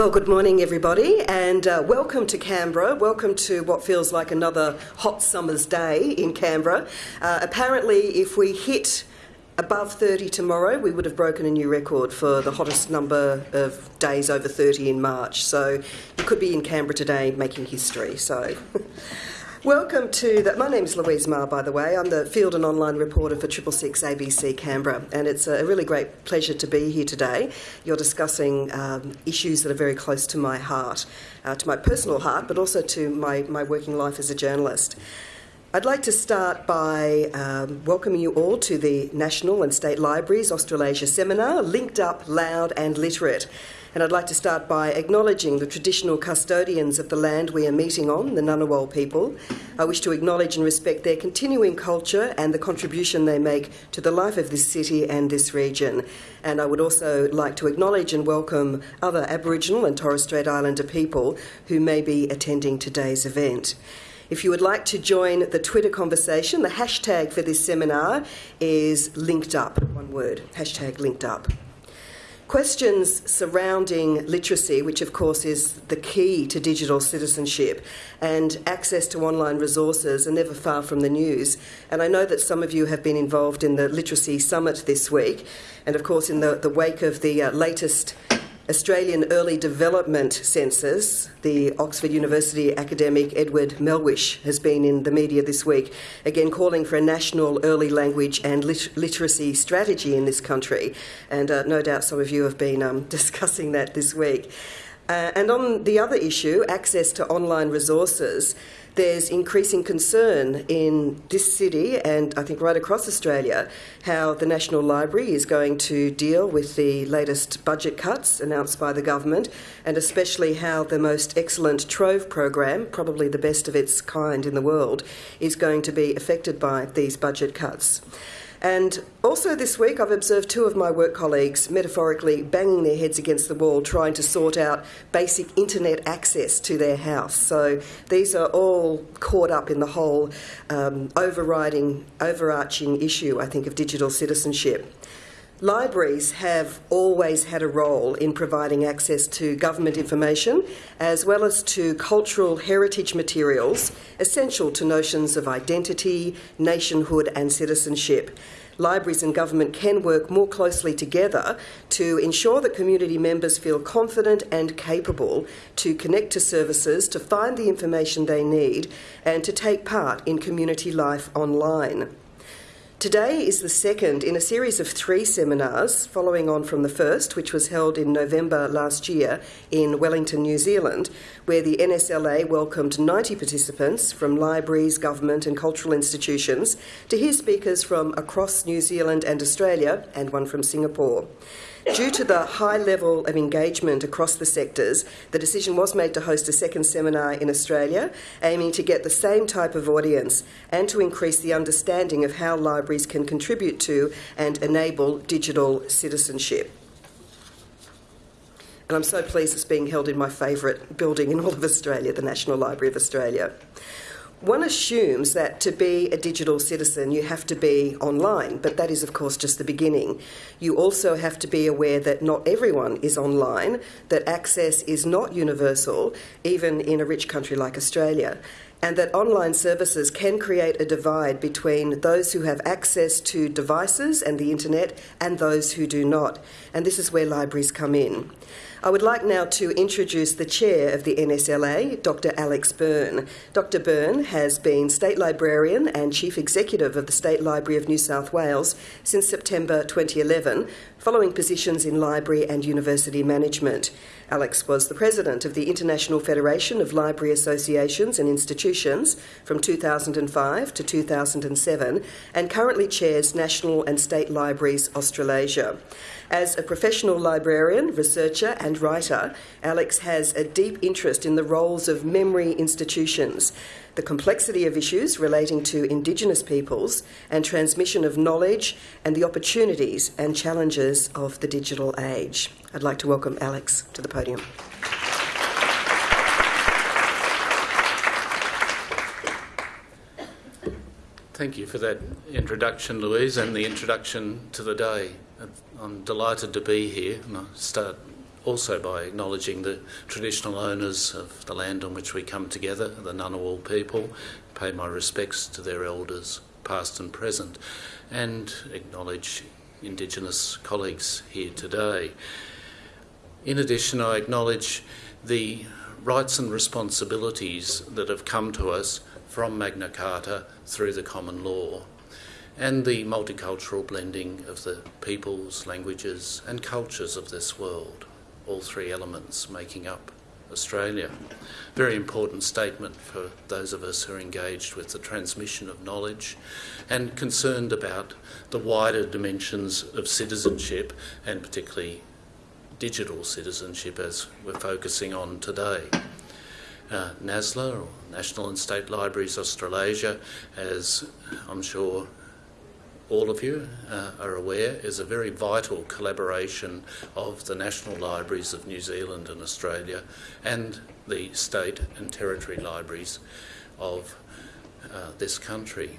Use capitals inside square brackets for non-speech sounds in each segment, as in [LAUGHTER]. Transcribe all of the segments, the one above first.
Well, good morning, everybody, and uh, welcome to Canberra. Welcome to what feels like another hot summer's day in Canberra. Uh, apparently, if we hit above 30 tomorrow, we would have broken a new record for the hottest number of days over 30 in March. So you could be in Canberra today making history. So. [LAUGHS] Welcome to the. My name is Louise Maher, by the way. I'm the field and online reporter for Triple Six ABC Canberra, and it's a really great pleasure to be here today. You're discussing um, issues that are very close to my heart, uh, to my personal heart, but also to my, my working life as a journalist. I'd like to start by um, welcoming you all to the National and State Libraries Australasia Seminar, Linked Up, Loud and Literate. And I'd like to start by acknowledging the traditional custodians of the land we are meeting on, the Ngunnawal people. I wish to acknowledge and respect their continuing culture and the contribution they make to the life of this city and this region. And I would also like to acknowledge and welcome other Aboriginal and Torres Strait Islander people who may be attending today's event. If you would like to join the Twitter conversation, the hashtag for this seminar is linked up, one word, hashtag linked up. Questions surrounding literacy, which of course is the key to digital citizenship, and access to online resources are never far from the news. And I know that some of you have been involved in the Literacy Summit this week, and of course, in the, the wake of the uh, latest Australian Early Development Census, the Oxford University academic Edward Melhuish has been in the media this week, again calling for a national early language and lit- literacy strategy in this country. And uh, no doubt some of you have been um, [LAUGHS] discussing that this week. Uh, and on the other issue, access to online resources, there's increasing concern in this city and I think right across Australia how the National Library is going to deal with the latest budget cuts announced by the government, and especially how the most excellent Trove program, probably the best of its kind in the world, is going to be affected by these budget cuts. And also this week, I've observed two of my work colleagues metaphorically banging their heads against the wall trying to sort out basic internet access to their house. So these are all caught up in the whole um, overriding, overarching issue, I think, of digital citizenship. Libraries have always had a role in providing access to government information as well as to cultural heritage materials essential to notions of identity, nationhood, and citizenship. Libraries and government can work more closely together to ensure that community members feel confident and capable to connect to services, to find the information they need, and to take part in community life online. Today is the second in a series of three seminars following on from the first, which was held in November last year in Wellington, New Zealand, where the NSLA welcomed 90 participants from libraries, government, and cultural institutions to hear speakers from across New Zealand and Australia, and one from Singapore. Due to the high level of engagement across the sectors, the decision was made to host a second seminar in Australia, aiming to get the same type of audience and to increase the understanding of how libraries can contribute to and enable digital citizenship. And I'm so pleased it's being held in my favourite building in all of Australia, the National Library of Australia one assumes that to be a digital citizen, you have to be online, but that is, of course, just the beginning. You also have to be aware that not everyone is online, that access is not universal, even in a rich country like Australia, and that online services can create a divide between those who have access to devices and the internet and those who do not. And this is where libraries come in. I would like now to introduce the chair of the NSLA, Dr. Alex Byrne. Dr. Byrne has been State Librarian and Chief Executive of the State Library of New South Wales since September 2011, following positions in library and university management. Alex was the president of the International Federation of Library Associations and Institutions from 2005 to 2007 and currently chairs National and State Libraries Australasia. As a professional librarian, researcher, and writer, Alex has a deep interest in the roles of memory institutions, the complexity of issues relating to Indigenous peoples, and transmission of knowledge, and the opportunities and challenges of the digital age. I'd like to welcome Alex to the podium. Thank you for that introduction, Louise, and the introduction to the day. I'm delighted to be here, and I start also by acknowledging the traditional owners of the land on which we come together, the Ngunnawal people, pay my respects to their elders, past and present, and acknowledge Indigenous colleagues here today. In addition, I acknowledge the rights and responsibilities that have come to us from Magna Carta through the common law and the multicultural blending of the peoples, languages, and cultures of this world, all three elements making up Australia. Very important statement for those of us who are engaged with the transmission of knowledge and concerned about the wider dimensions of citizenship and particularly digital citizenship as we're focusing on today. Uh, NASLA, or National and State Libraries Australasia, as I'm sure all of you uh, are aware, is a very vital collaboration of the National Libraries of New Zealand and Australia and the state and territory libraries of uh, this country.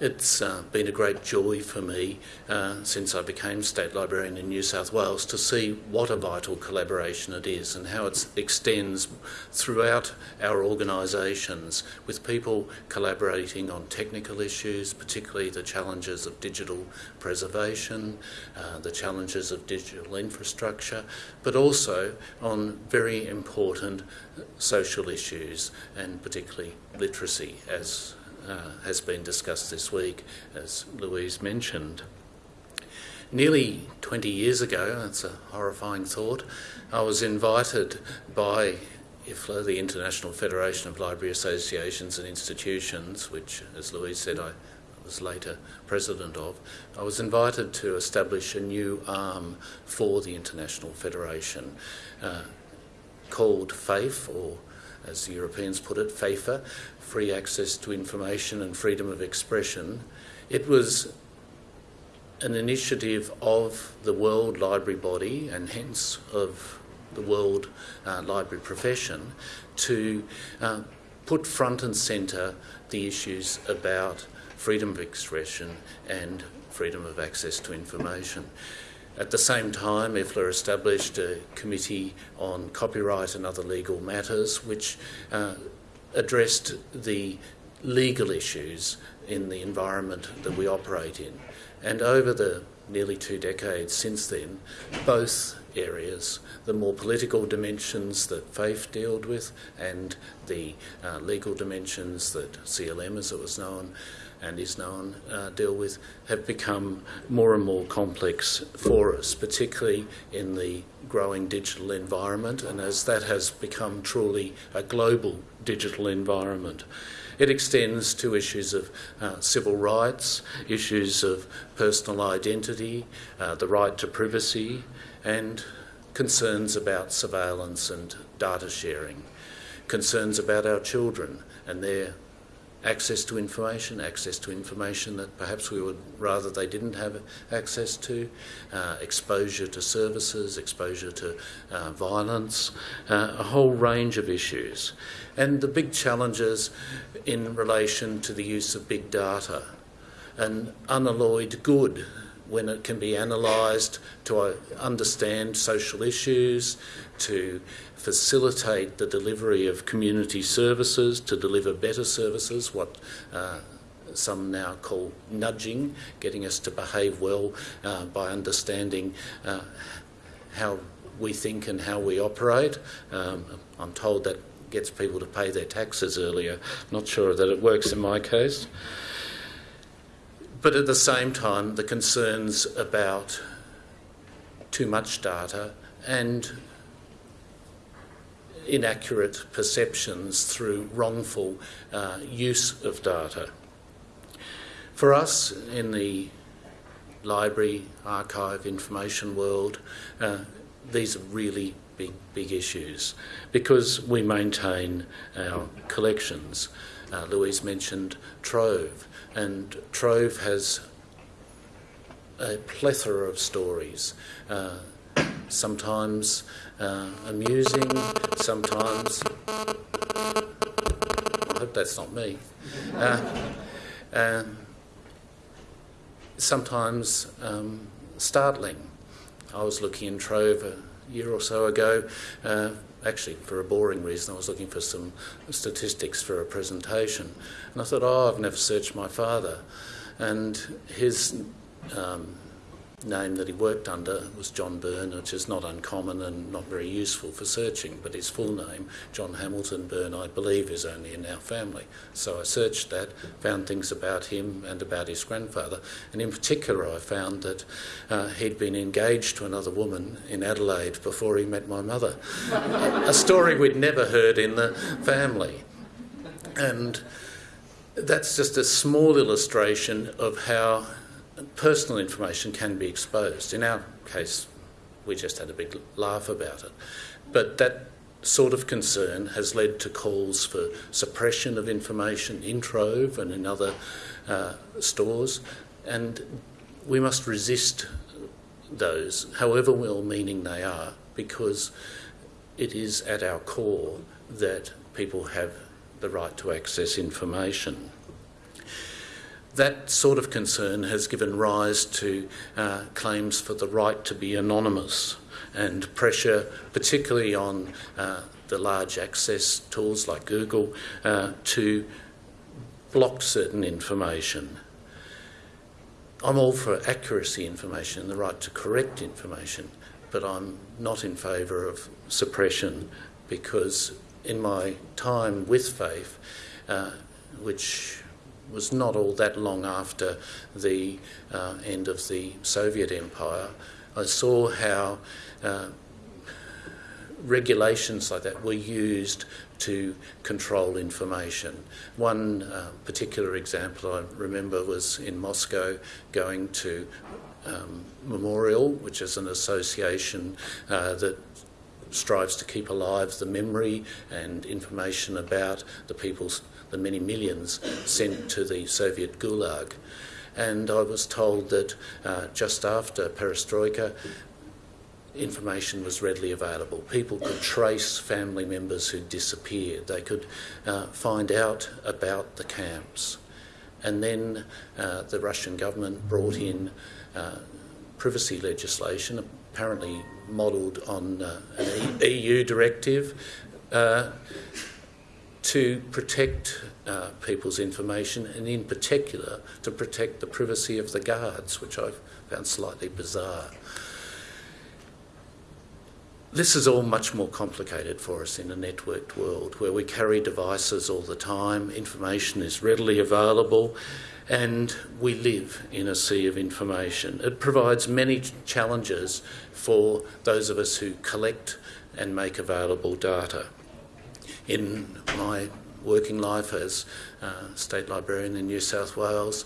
It's uh, been a great joy for me uh, since I became State Librarian in New South Wales to see what a vital collaboration it is and how it extends throughout our organisations with people collaborating on technical issues, particularly the challenges of digital preservation, uh, the challenges of digital infrastructure, but also on very important social issues and particularly literacy as uh, has been discussed this week, as Louise mentioned. Nearly 20 years ago, that's a horrifying thought, I was invited by IFLA, the International Federation of Library Associations and Institutions, which, as Louise said, I was later president of, I was invited to establish a new arm for the International Federation uh, called FAIFE, or as the Europeans put it, FAIFA, free access to information and freedom of expression. It was an initiative of the World Library Body and hence of the World uh, Library profession to uh, put front and centre the issues about freedom of expression and freedom of access to information. At the same time, IFLA established a committee on copyright and other legal matters, which uh, addressed the legal issues in the environment that we operate in. And over the nearly two decades since then, both areas, the more political dimensions that FAIFE dealt with and the uh, legal dimensions that CLM, as it was known, and is known uh, deal with have become more and more complex for us, particularly in the growing digital environment, and as that has become truly a global digital environment. It extends to issues of uh, civil rights, issues of personal identity, uh, the right to privacy, and concerns about surveillance and data sharing, concerns about our children and their access to information, access to information that perhaps we would rather they didn't have access to, uh, exposure to services, exposure to uh, violence, uh, a whole range of issues. And the big challenges in relation to the use of big data, an unalloyed good when it can be analysed to uh, understand social issues, to facilitate the delivery of community services, to deliver better services, what uh, some now call nudging, getting us to behave well uh, by understanding uh, how we think and how we operate. Um, I'm told that gets people to pay their taxes earlier. Not sure that it works in my case. But at the same time, the concerns about too much data and inaccurate perceptions through wrongful uh, use of data. For us in the library, archive, information world, uh, these are really big, big issues because we maintain our collections. Uh, Louise mentioned Trove, and Trove has a plethora of stories. Uh, sometimes uh, amusing, sometimes. I hope that's not me. Uh, uh, sometimes um, startling. I was looking in Trove a year or so ago. Actually, for a boring reason, I was looking for some statistics for a presentation. And I thought, oh, I've never searched my father. And his um, name that he worked under was John Byrne, which is not uncommon and not very useful for searching, but his full name, John Hamilton Byrne, I believe is only in our family. So I searched that, found things about him and about his grandfather, and in particular I found that uh, he'd been engaged to another woman in Adelaide before he met my mother. a story we'd never heard in the family. And that's just a small illustration of how personal information can be exposed. In our case, we just had a big laugh about it. But that sort of concern has led to calls for suppression of information in Trove and in other uh, stores, and we must resist those, however well meaning they are, because it is at our core that people have the right to access information that sort of concern has given rise to uh, claims for the right to be anonymous and pressure, particularly on uh, the large access tools like Google, uh, to block certain information. I'm all for accuracy information and the right to correct information, but I'm not in favour of suppression because in my time with Faith, uh, which was not all that long after the uh, end of the Soviet Empire, I saw how uh, regulations like that were used to control information. One uh, particular example I remember was in Moscow going to um, Memorial, which is an association uh, that strives to keep alive the memory and information about the people's the many millions sent to the Soviet Gulag. And I was told that uh, just after perestroika, information was readily available. People could trace family members who disappeared. They could uh, find out about the camps. And then uh, the Russian government brought in uh, privacy legislation, apparently modelled on uh, an EU directive, uh, to protect uh, people's information and, in particular, to protect the privacy of the guards, which I found slightly bizarre. This is all much more complicated for us in a networked world where we carry devices all the time, information is readily available, and we live in a sea of information. It provides many challenges for those of us who collect and make available data in my working life as state librarian in New South Wales,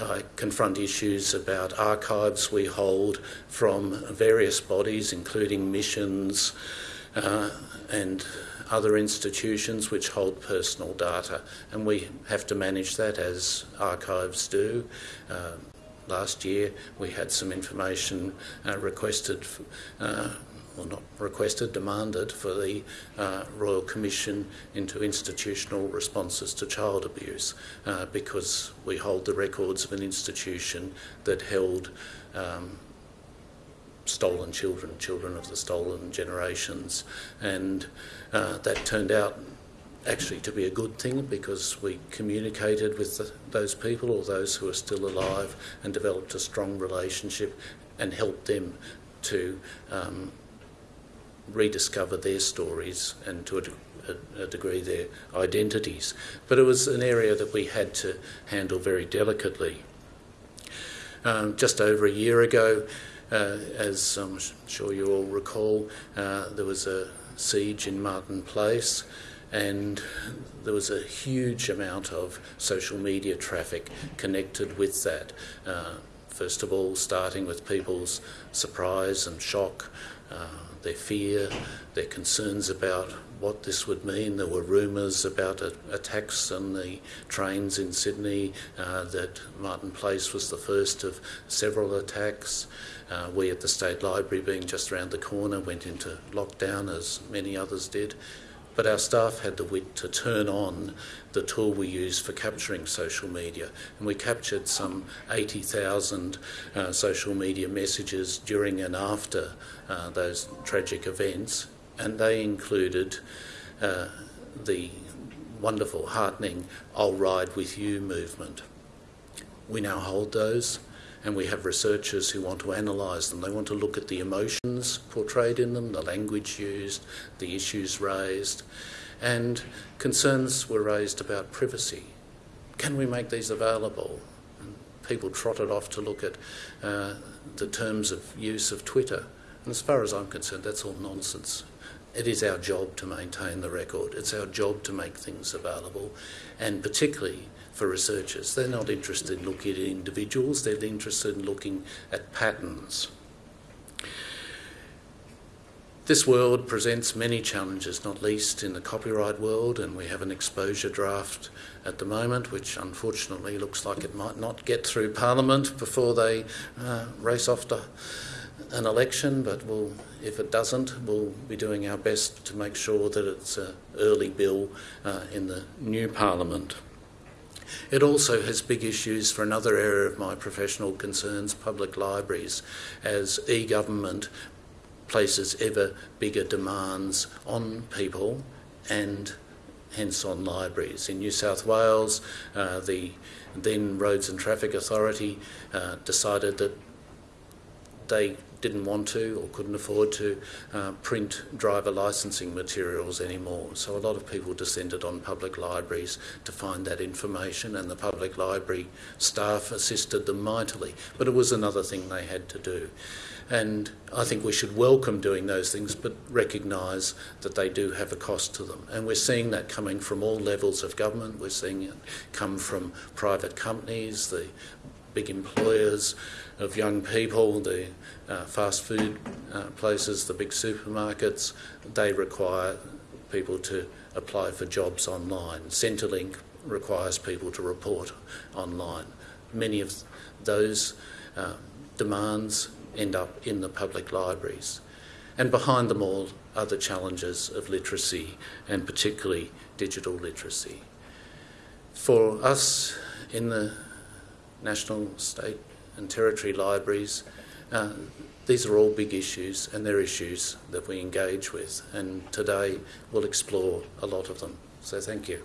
I confront issues about archives we hold from various bodies, including missions uh, and other institutions which hold personal data, and we have to manage that as archives do. Uh, last year we had some information uh, requested. Uh, well, not requested, demanded for the uh, Royal Commission into institutional responses to child abuse uh, because we hold the records of an institution that held um, stolen children, children of the stolen generations, and uh, that turned out actually to be a good thing because we communicated with the, those people or those who are still alive and developed a strong relationship and helped them to um, rediscover their stories and to a, a, degree their identities. But it was an area that we had to handle very delicately. Um, just over a year ago, as I'm sure you all recall, uh, there was a siege in Martin Place and there was a huge amount of social media traffic connected with that. Uh, first of all, starting with people's surprise and shock uh, their fear, their concerns about what this would mean. There were rumours about a, attacks on the trains in Sydney, uh, that Martin Place was the first of several attacks. Uh, we at the State Library, being just around the corner, went into lockdown as many others did. But our staff had the wit to turn on the tool we use for capturing social media, and we captured some 80,000 uh, social media messages during and after uh, those tragic events, and they included uh, the wonderful, heartening I'll Ride With You movement. We now hold those and we have researchers who want to analyse them. They want to look at the emotions portrayed in them, the language used, the issues raised, and concerns were raised about privacy. Can we make these available? And people trotted off to look at uh, the terms of use of Twitter. And as far as I'm concerned, that's all nonsense. It is our job to maintain the record. It's our job to make things available, and particularly for researchers. They're not interested in looking at individuals, they're interested in looking at patterns. This world presents many challenges, not least in the copyright world, and we have an exposure draft at the moment, which unfortunately looks like it might not get through Parliament before they uh, race off to an election. But we'll, if it doesn't, we'll be doing our best to make sure that it's an early bill uh, in the new Parliament. It also has big issues for another area of my professional concerns public libraries, as e government places ever bigger demands on people and hence on libraries. In New South Wales, uh, the then Roads and Traffic Authority uh, decided that they didn't want to or couldn't afford to uh, print driver licensing materials anymore. So a lot of people descended on public libraries to find that information, and the public library staff assisted them mightily. But it was another thing they had to do. And I think we should welcome doing those things, but recognise that they do have a cost to them. And we're seeing that coming from all levels of government. We're seeing it come from private companies, the big employers of young people, the uh, fast food uh, places, the big supermarkets, they require people to apply for jobs online. Centrelink requires people to report online. Many of those uh, demands end up in the public libraries. And behind them all are the challenges of literacy and particularly digital literacy. For us in the national, state, and territory libraries, uh, these are all big issues and they're issues that we engage with. And today we'll explore a lot of them. So thank you.